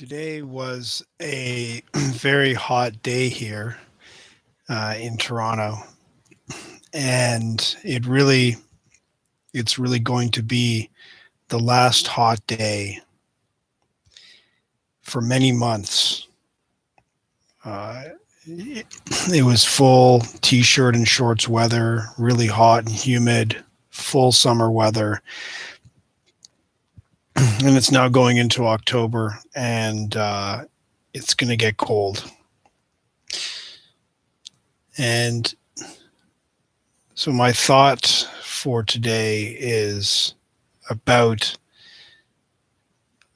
Today was a very hot day here uh, in Toronto, and it really, it's really going to be the last hot day for many months. Uh, it, it was full t-shirt and shorts weather, really hot and humid, full summer weather and it's now going into October, and uh, it's going to get cold. And so, my thought for today is about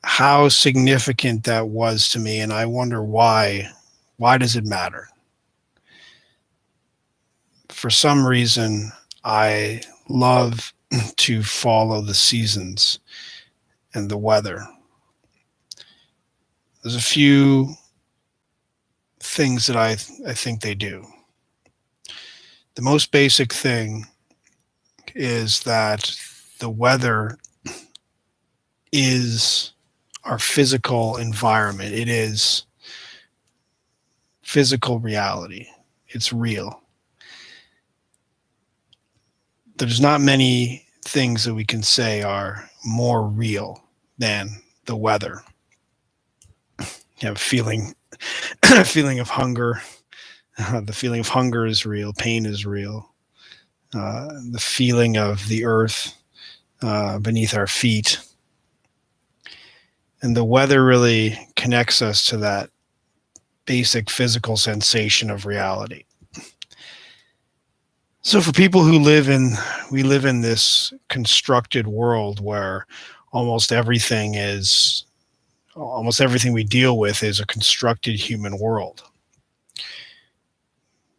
how significant that was to me, and I wonder why. Why does it matter? For some reason, I love to follow the seasons and the weather. There's a few things that I, I think they do. The most basic thing is that the weather is our physical environment. It is physical reality. It's real. There's not many things that we can say are more real than the weather. You have feeling, feeling of hunger. Uh, the feeling of hunger is real. Pain is real. Uh, the feeling of the earth uh, beneath our feet. And the weather really connects us to that basic physical sensation of reality. So for people who live in, we live in this constructed world where almost everything is almost everything we deal with is a constructed human world.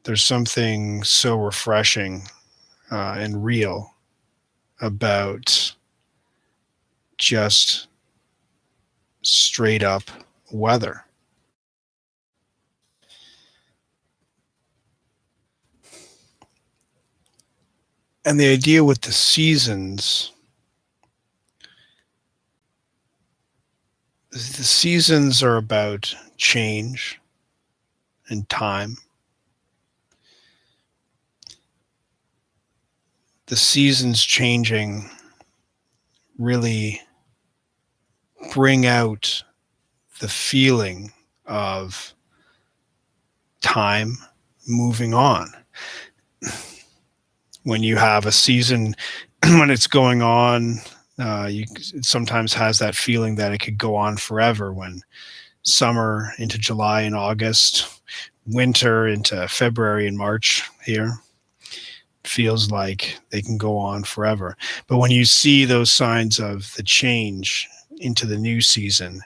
There's something so refreshing uh, and real about just straight up weather. And the idea with the seasons the seasons are about change and time. The seasons changing really bring out the feeling of time moving on. When you have a season, when it's going on uh, you sometimes has that feeling that it could go on forever when summer into July and August, winter into February and March here feels like they can go on forever. But when you see those signs of the change into the new season,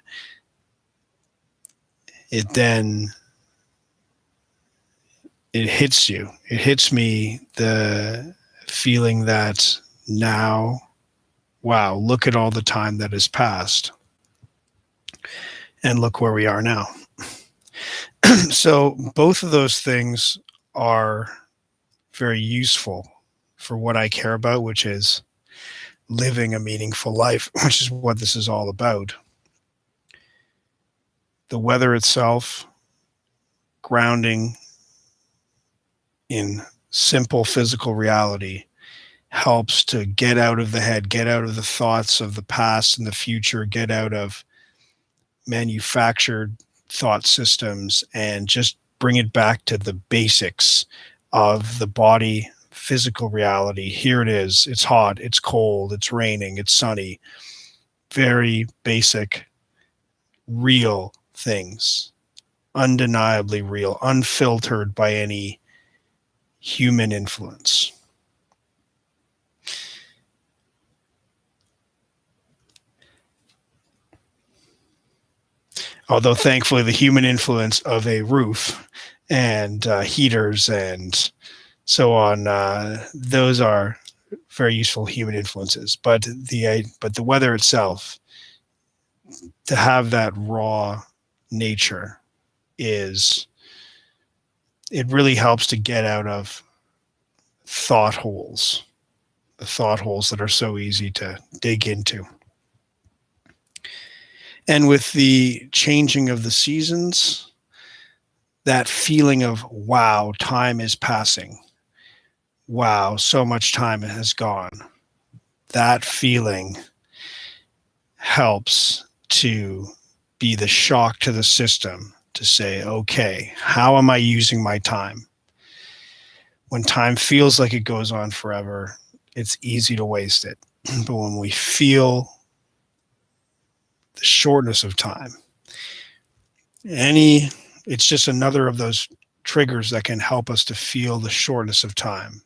it then it hits you. It hits me the feeling that now wow, look at all the time that has passed. And look where we are now. so both of those things are very useful for what I care about, which is living a meaningful life, which is what this is all about. The weather itself, grounding in simple physical reality, helps to get out of the head, get out of the thoughts of the past and the future, get out of manufactured thought systems and just bring it back to the basics of the body physical reality. Here it is. It's hot, it's cold, it's raining, it's sunny. Very basic, real things. Undeniably real, unfiltered by any human influence. Although thankfully the human influence of a roof and uh, heaters and so on uh, those are very useful human influences. But the uh, but the weather itself to have that raw nature is it really helps to get out of thought holes the thought holes that are so easy to dig into And with the changing of the seasons, that feeling of, wow, time is passing. Wow, so much time has gone. That feeling helps to be the shock to the system to say, okay, how am I using my time? When time feels like it goes on forever, it's easy to waste it. but when we feel the shortness of time, any, it's just another of those triggers that can help us to feel the shortness of time.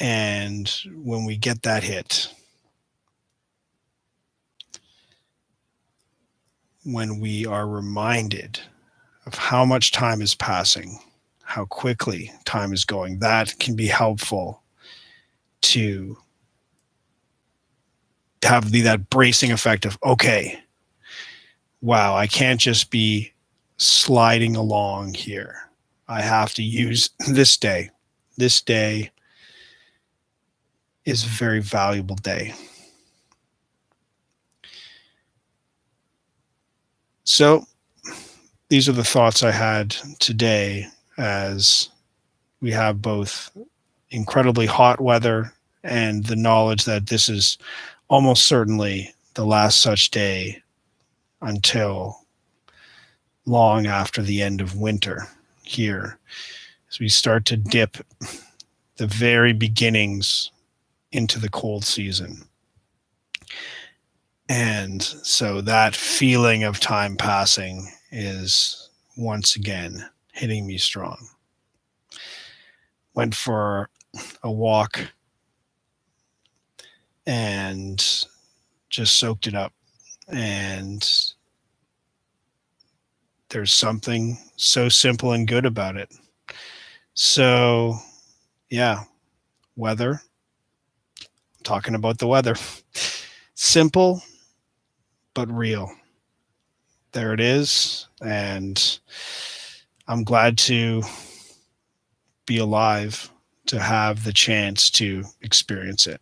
And when we get that hit, when we are reminded of how much time is passing, how quickly time is going, that can be helpful to have the, that bracing effect of, okay, wow, I can't just be sliding along here. I have to use this day. This day is a very valuable day. So these are the thoughts I had today as we have both incredibly hot weather and the knowledge that this is almost certainly the last such day until long after the end of winter here as we start to dip the very beginnings into the cold season. And so that feeling of time passing is once again hitting me strong. Went for a walk and just soaked it up. And there's something so simple and good about it. So, yeah, weather. talking about the weather. Simple but real. There it is. And I'm glad to be alive to have the chance to experience it.